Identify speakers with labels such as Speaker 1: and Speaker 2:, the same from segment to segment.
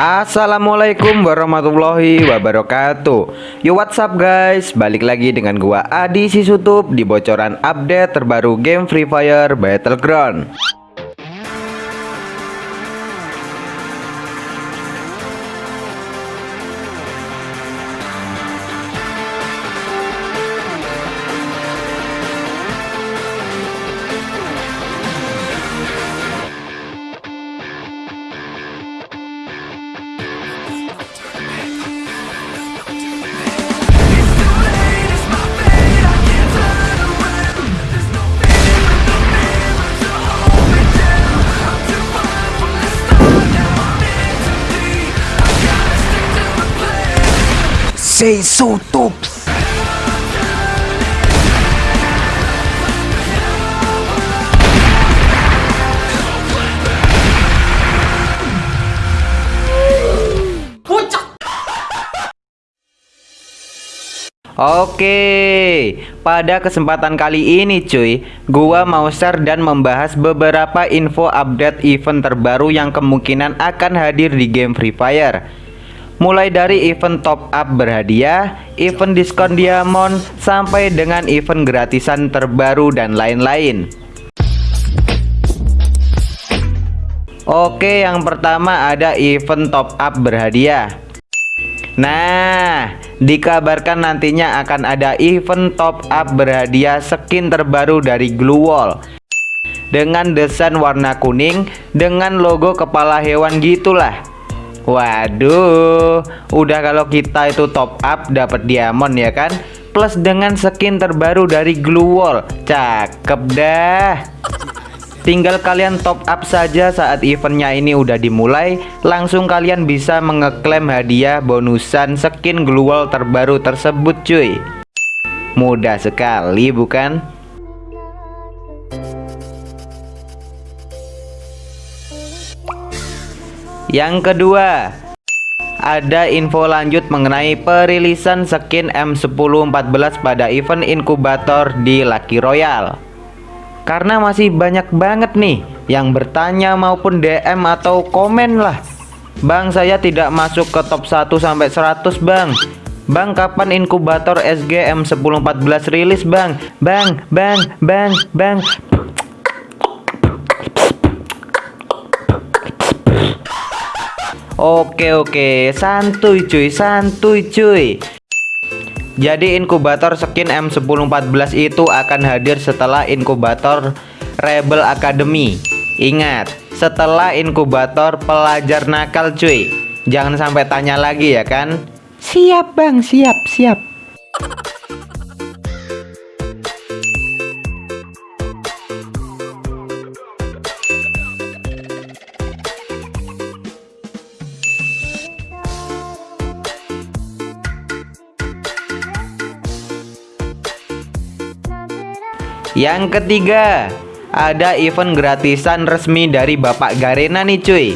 Speaker 1: Assalamualaikum warahmatullahi wabarakatuh. Yo what's up guys? Balik lagi dengan gua Adi Sisutup Di bocoran update terbaru game Free Fire Battleground
Speaker 2: Tops.
Speaker 1: Oke, pada kesempatan kali ini cuy, gua mau share dan membahas beberapa info update event terbaru yang kemungkinan akan hadir di game Free Fire. Mulai dari event top up berhadiah, event diskon diamond, sampai dengan event gratisan terbaru dan lain-lain. Oke, yang pertama ada event top up berhadiah. Nah, dikabarkan nantinya akan ada event top up berhadiah skin terbaru dari Glue Wall dengan desain warna kuning dengan logo kepala hewan gitulah. Waduh, udah kalau kita itu top up dapat diamond ya kan? Plus dengan skin terbaru dari Glue Wall. Cakep dah. Tinggal kalian top up saja saat eventnya ini udah dimulai Langsung kalian bisa mengeklaim hadiah bonusan skin global terbaru tersebut cuy Mudah sekali bukan? Yang kedua ada info lanjut mengenai perilisan skin M1014 pada event inkubator di Lucky Royale karena masih banyak banget nih yang bertanya maupun DM atau komen lah. Bang saya tidak masuk ke top 1 sampai 100 Bang. Bang kapan inkubator SGM 1014 rilis Bang? Bang Bang Bang Bang Oke oke santuy cuy santuy cuy jadi inkubator skin M1014 itu akan hadir setelah inkubator Rebel Academy. Ingat, setelah inkubator pelajar nakal cuy. Jangan sampai tanya lagi ya kan?
Speaker 2: Siap bang, siap, siap.
Speaker 1: Yang ketiga, ada event gratisan resmi dari Bapak Garena nih cuy.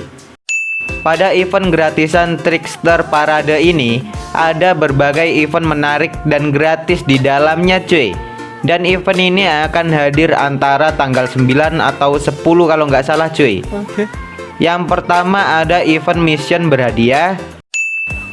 Speaker 1: Pada event gratisan Trickster Parade ini, ada berbagai event menarik dan gratis di dalamnya cuy. Dan event ini akan hadir antara tanggal 9 atau 10 kalau nggak salah cuy. Oke. Yang pertama ada event mission berhadiah.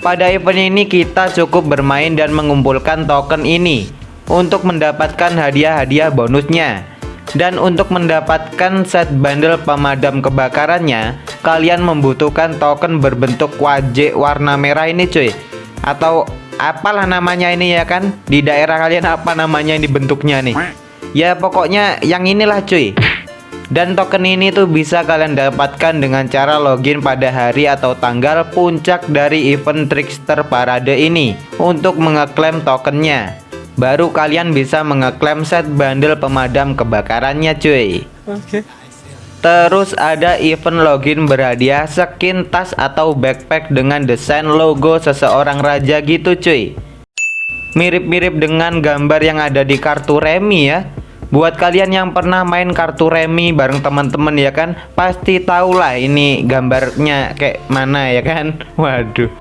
Speaker 1: Pada event ini kita cukup bermain dan mengumpulkan token ini untuk mendapatkan hadiah-hadiah bonusnya. Dan untuk mendapatkan set bundle pemadam kebakarannya, kalian membutuhkan token berbentuk wajik warna merah ini cuy. Atau apalah namanya ini ya kan? Di daerah kalian apa namanya ini bentuknya nih? Ya pokoknya yang inilah cuy. Dan token ini tuh bisa kalian dapatkan dengan cara login pada hari atau tanggal puncak dari event Trickster Parade ini untuk mengeklaim tokennya baru kalian bisa mengeklaim set bundle pemadam kebakarannya cuy. Oke. Terus ada event login berhadiah skin tas atau backpack dengan desain logo seseorang raja gitu cuy. Mirip-mirip dengan gambar yang ada di kartu remi ya. Buat kalian yang pernah main kartu remi bareng teman-teman ya kan Pasti tahulah ini gambarnya kayak mana ya kan. Waduh.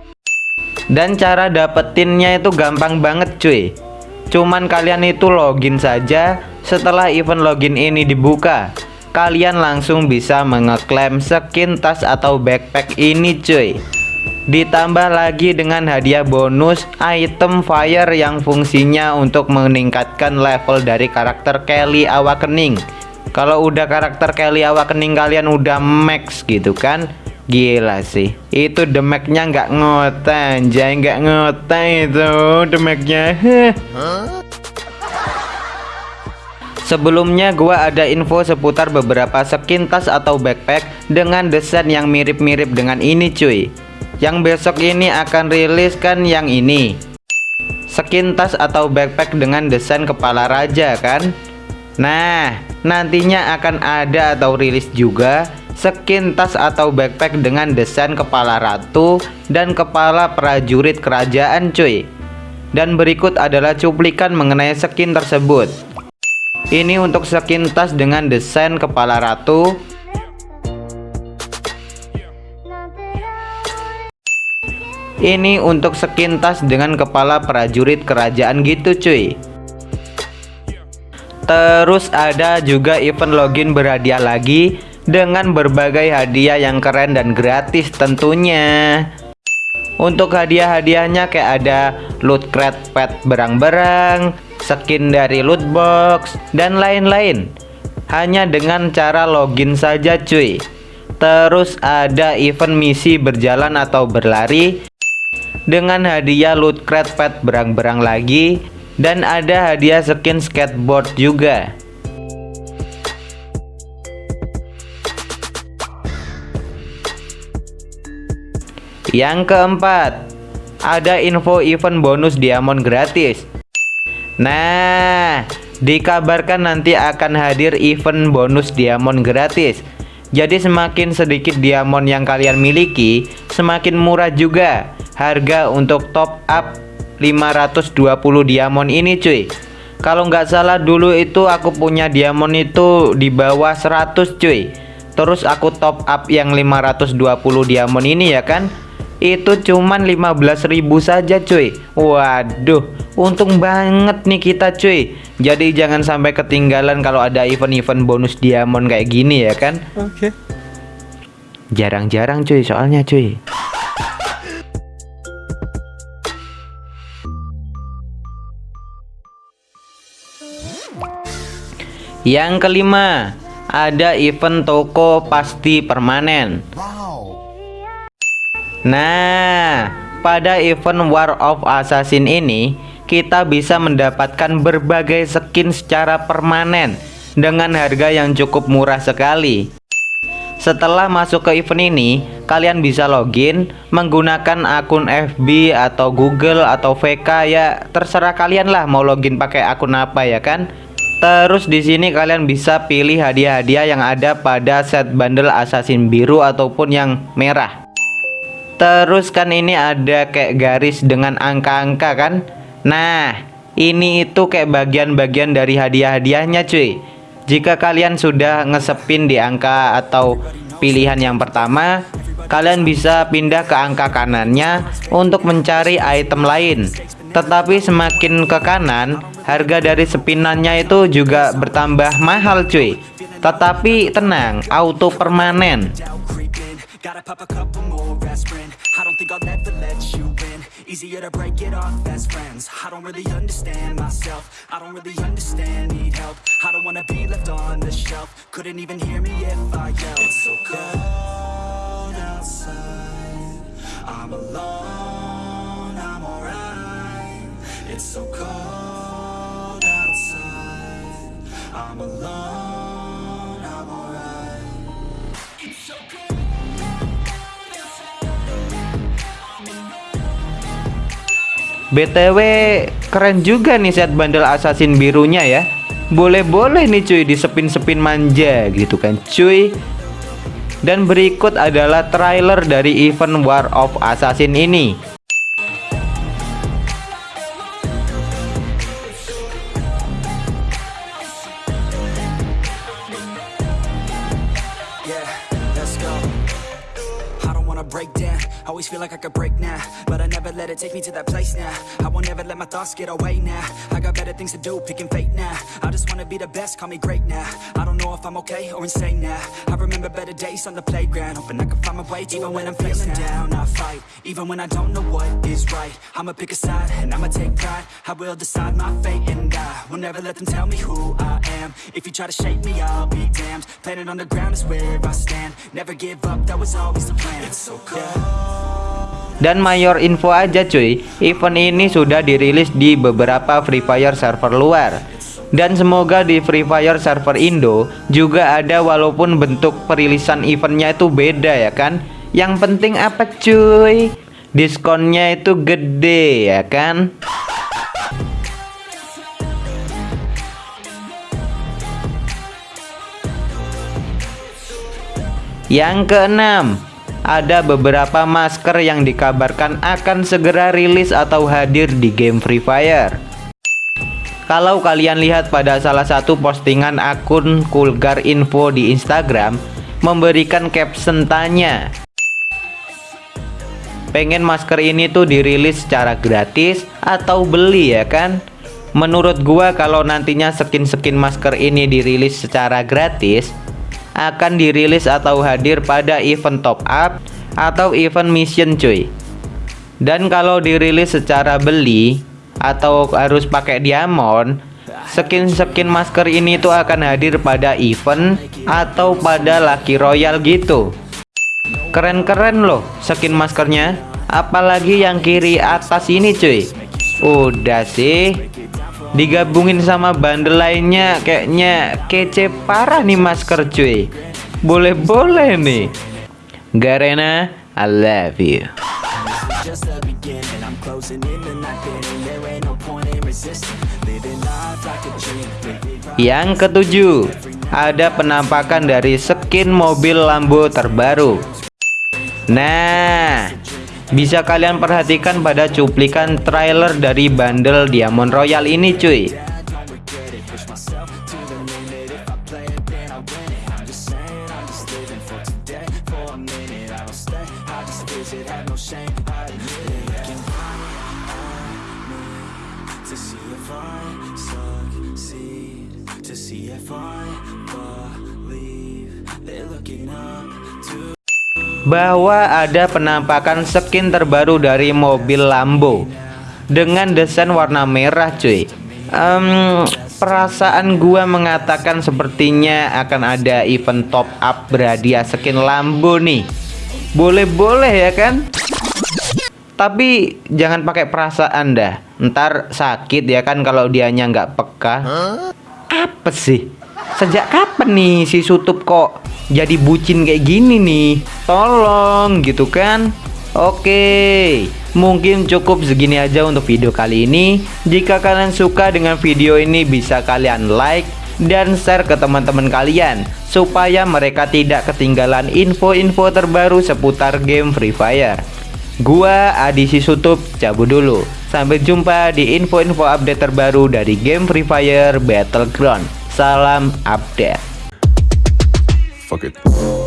Speaker 1: Dan cara dapetinnya itu gampang banget cuy Cuman kalian itu login saja Setelah event login ini dibuka Kalian langsung bisa mengeklaim skin tas atau backpack ini cuy Ditambah lagi dengan hadiah bonus item fire yang fungsinya untuk meningkatkan level dari karakter Kelly Awakening. Kalau udah karakter Kelly Awakening kalian udah max gitu kan Gila sih. Itu demeknya nggak ngotan Jai nggak ngotan itu demeknya. Sebelumnya gua ada info seputar beberapa skin tas atau backpack dengan desain yang mirip-mirip dengan ini cuy. Yang besok ini akan rilis kan yang ini. Skin tas atau backpack dengan desain kepala raja kan? Nah nantinya akan ada atau rilis juga skin tas atau backpack dengan desain kepala ratu dan kepala prajurit kerajaan cuy. Dan berikut adalah cuplikan mengenai skin tersebut. Ini untuk skin tas dengan desain kepala ratu. Ini untuk skin tas dengan kepala prajurit kerajaan gitu cuy. Terus ada juga event login berhadiah lagi Dengan berbagai hadiah yang keren dan gratis tentunya Untuk hadiah-hadiahnya kayak ada loot crate pet berang-berang skin dari loot box, dan lain-lain. Hanya dengan cara login saja cuy. Terus ada event misi berjalan atau berlari dengan hadiah loot crate pet berang-berang lagi dan ada hadiah skin skateboard juga. Yang keempat, ada info event bonus diamond gratis Nah, dikabarkan nanti akan hadir event bonus diamond gratis. Jadi semakin sedikit diamond yang kalian miliki, semakin murah juga harga untuk top up 520 diamond ini cuy. Kalau nggak salah dulu itu aku punya diamond itu di bawah 100 cuy. Terus aku top up yang 520 diamond ini ya kan itu cuman 15.000 saja cuy. Waduh untung banget nih kita cuy. Jadi jangan sampai ketinggalan kalau ada event-event bonus diamond kayak gini ya kan? Oke. Okay. Jarang-jarang cuy soalnya cuy. Yang kelima Ada event toko pasti permanen Nah, pada event War of Assassin ini, kita bisa mendapatkan berbagai skin secara permanen dengan harga yang cukup murah sekali. Setelah masuk ke event ini, kalian bisa login menggunakan akun FB atau Google atau VK ya, terserah kalian lah mau login pakai akun apa ya kan. Terus di sini kalian bisa pilih hadiah-hadiah yang ada pada set bundle assassin biru ataupun yang merah. Terus kan ini ada kayak garis dengan angka-angka kan? Nah ini itu kayak bagian-bagian dari hadiah-hadiahnya cuy. Jika kalian sudah ngesepin di angka atau pilihan yang pertama Kalian bisa pindah ke angka kanannya untuk mencari item lain. Tetapi semakin ke kanan Harga dari sepinannya itu juga bertambah mahal cuy. Tetapi tenang auto permanen Aspirin I don't think I'll ever let you win Easier to break it off best friends. I don't really understand myself. I don't really understand, need help. I don't wanna be left on the shelf. Couldn't even hear me if I yelled. It's so cold outside. I'm alone, I'm alright. It's so cold outside. I'm alone, BTW keren juga nih set bundle assassin birunya ya. Boleh-boleh nih cuy di sepin-sepin manja gitu kan cuy. Dan berikut adalah trailer dari event War of Assassin ini. Always feel like I could break take me to that place now. I won't ever let my thoughts get away now. I got better things to do, picking fate now. I just wanna be the best, call me great now. I don't know if I'm okay or insane now. I remember better days on the playground Hoping I can find my way even when I'm feeling down. I fight
Speaker 3: Even when I don't know what is right. I'ma pick a side and I'ma take pride. I will decide my fate and I Will never let them tell me who I am. If you try to shake me, I'll be damned. Planet on the ground is where I stand. Never give up, that was always the plan. It's so cold
Speaker 1: Dan mayor info aja cuy, event ini sudah dirilis di beberapa Free Fire server luar. Dan semoga di Free Fire server Indo juga ada walaupun bentuk perilisan eventnya itu beda ya kan. Yang penting apa cuy? Diskonnya itu gede ya kan? Yang keenam, ada beberapa masker yang dikabarkan akan segera rilis atau hadir di game Free Fire. Kalau kalian lihat pada salah satu postingan akun Kulgar Info di Instagram memberikan caption tanya Pengen masker ini tuh dirilis secara gratis atau beli ya kan? Menurut gua kalau nantinya skin-skin masker ini dirilis secara gratis akan dirilis atau hadir pada event top up atau event mission cuy. Dan kalau dirilis secara beli atau harus pakai diamond skin-skin masker ini tuh akan hadir pada event atau pada Lucky Royal gitu. Keren-keren loh skin maskernya. Apalagi yang kiri atas ini cuy. Udah sih digabungin sama bundle lainnya kayaknya kece parah nih masker cuy. Boleh-boleh nih. Garena I love you. Yang ketujuh ada penampakan dari skin mobil Lambo terbaru. Nah bisa kalian perhatikan pada cuplikan trailer dari bundle Diamond Royal ini cuy bahwa ada penampakan skin terbaru dari mobil Lambo dengan desain warna merah cuy. Em, perasaan gua mengatakan sepertinya akan ada event top up berhadiah skin Lambo nih. Boleh-boleh ya kan? Tapi jangan pakai perasaan dah. Ntar sakit ya kan kalau dianya nggak peka. Apa sih? Sejak kapan nih si Sutup kok jadi bucin kayak gini nih. Tolong gitu kan? Oke mungkin cukup segini aja untuk video kali ini. Jika kalian suka dengan video ini bisa kalian like dan share ke teman-teman kalian supaya mereka tidak ketinggalan info-info terbaru seputar game Free Fire. Gua Adi Sisutup cabut dulu. Sampai jumpa di info-info update terbaru dari game Free Fire Battleground. Salam update
Speaker 4: Fuck it.